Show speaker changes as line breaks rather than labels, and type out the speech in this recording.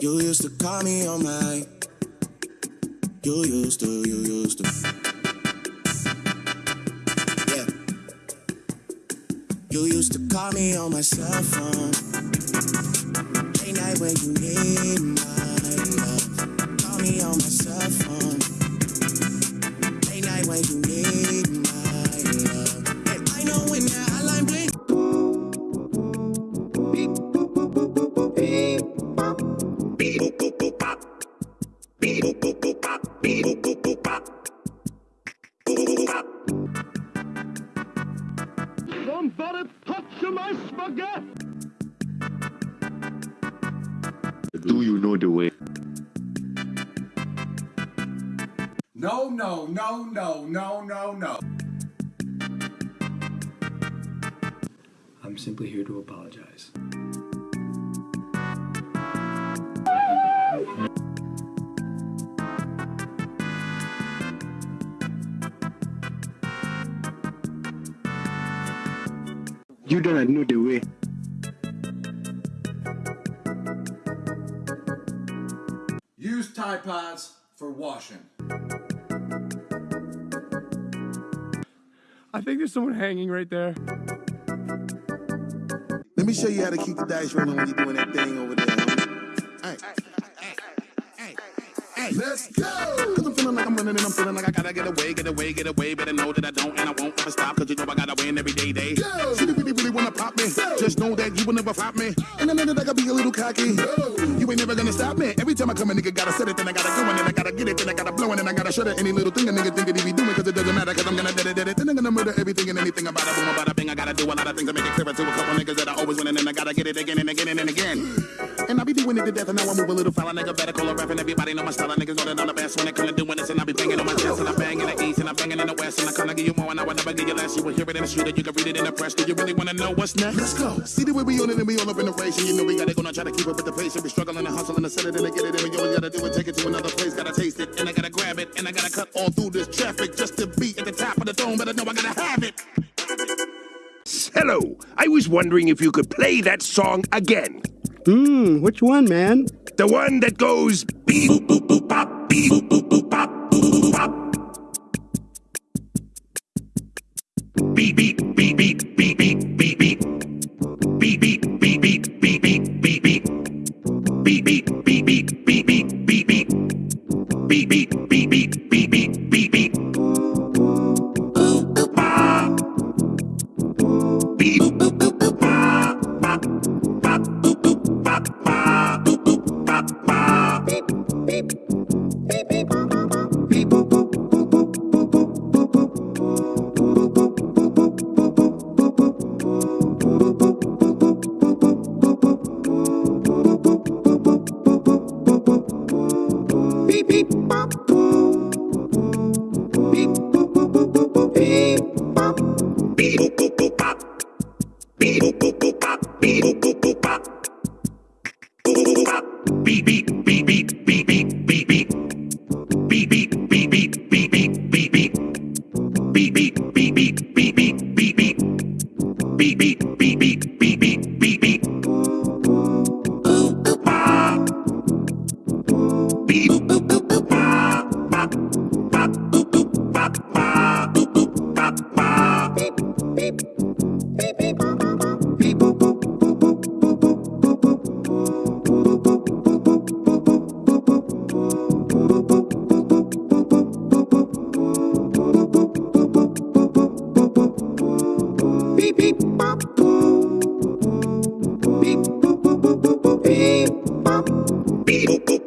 You used to call me on my. You used to, you used to. Yeah. You used to call me on my cell phone. Late night when you need my love. Call me on my cell phone. Late night when you
Do you know the way?
No, no, no, no, no, no, no.
I'm simply here to apologize.
You don't know the way.
Use Tide Pods for washing.
I think there's someone hanging right there.
Let me show you how to keep the dice rolling when you're doing that thing over there. All right. All right let's go. Cause I'm feeling like I'm running and I'm feeling like I gotta get away, get away, get away. Better know that I don't and I won't ever stop. Cause you know I gotta win every day, day. Go. See, the really, really wanna pop me. Just know that you will never pop me. And I know that I gotta be a little cocky. Go. You ain't never gonna stop me. Every time I come, a nigga gotta set it, then I gotta go, and then I gotta get it, then I gotta blow, and then I gotta shut it. Any little thing a nigga think that he be doing, cause it doesn't matter, cause I'm gonna do it, dead it. Then I'm gonna murder everything and anything about it. Boom, about a thing. I gotta do a lot of things to make it clear to a couple niggas that I always win, and then I gotta get it again and again to death and now I move a little fella, nigga better call a ref and everybody know my style, niggas know that I'm the best when it come to doing this and I be banging on my chest and I bang in the east and I bang in the west and I kinda give you more and I will never give you less. You will hear it in the street and you can read it in the press. Do you really wanna know what's next? Let's go. See the way we on it and we all up in the race and you know we gotta go now try to keep up with the pace and we struggling and hustle and setting it and get it and we always gotta do it, take it to another place, gotta taste it and I gotta grab it and I gotta cut all through this traffic just to be at the top of the dome, but I know I gotta have it.
Hello, I was wondering if you could play that song again.
Mmm, which one, man?
The one that goes beep boop boop boop pop, beep boop boop boop pop, boop boop pop. Beep beep beep beep beep beep beep beep. Beep beep beep beep beep beep beep beep. Beep beep beep beep beep Boop boop. Beep. Beep, boop, boop, boop, pop. Beep, boop, boop, boop, pop. Beep, boop, boop, boop, pop. Beep beep bop boop. Beep boop boop boop boop boop beep
bop. Beep boop boop.